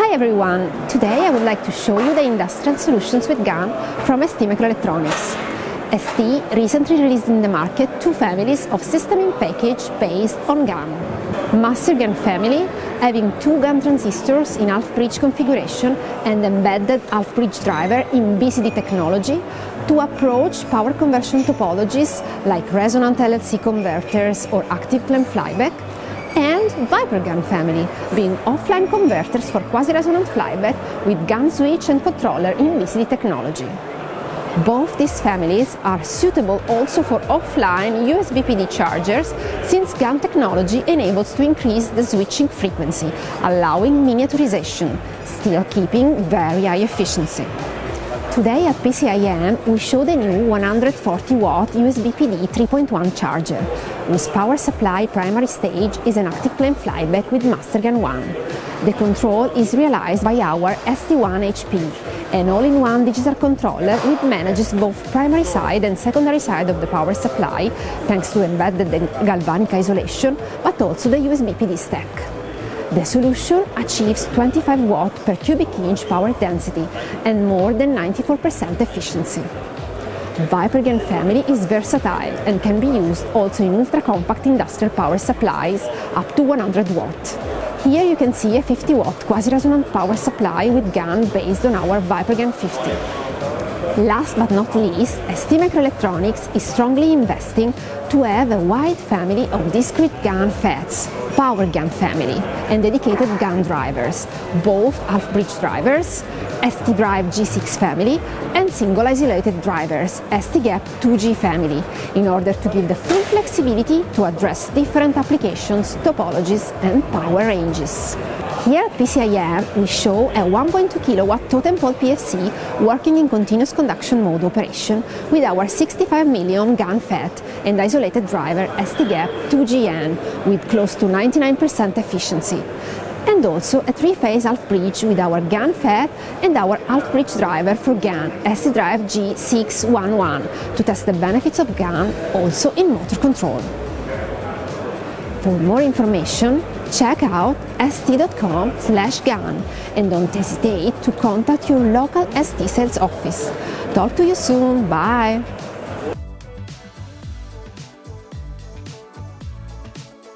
Hi everyone! Today I would like to show you the industrial solutions with GAN from ST Microelectronics. ST recently released in the market two families of system in package based on GAN. Master GAN family having two GAN transistors in half-bridge configuration and embedded half-bridge driver in BCD technology to approach power conversion topologies like resonant LLC converters or active clamp flyback and ViperGAN family, being offline converters for quasi-resonant flyback with GAN switch and controller in BCD technology. Both these families are suitable also for offline USB PD chargers since GAN technology enables to increase the switching frequency, allowing miniaturization, still keeping very high efficiency. Today at PCIM we show the new 140 watt USB PD 3.1 charger, whose power supply primary stage is an active clamp flyback with MasterGAN 1. The control is realized by our ST1 HP, an all-in-one digital controller which manages both primary side and secondary side of the power supply, thanks to embedded galvanic isolation, but also the USB PD stack. The solution achieves 25 watt per cubic inch power density and more than 94% efficiency. ViperGAN family is versatile and can be used also in ultra-compact industrial power supplies up to 100 watt. Here you can see a 50 watt quasi-resonant power supply with GAN based on our ViperGAN 50. Last but not least, ST Microelectronics is strongly investing to have a wide family of discrete GAN FETs, Power GAN family, and dedicated GAN drivers, both half-bridge drivers, ST Drive G6 family, and single isolated drivers, ST Gap 2G family, in order to give the full flexibility to address different applications, topologies, and power ranges. Here at PCIM we show a 1.2 kW totem pole PFC working in continuous conduction mode operation with our 65 milliohm GAN FET and isolated driver ST-GAP 2GN with close to 99% efficiency and also a three-phase half-bridge with our GAN FET and our half-bridge driver for GAN ST-Drive G611 to test the benefits of GAN also in motor control. For more information, check out st.com slash GAN and don't hesitate to contact your local ST sales office. Talk to you soon, bye!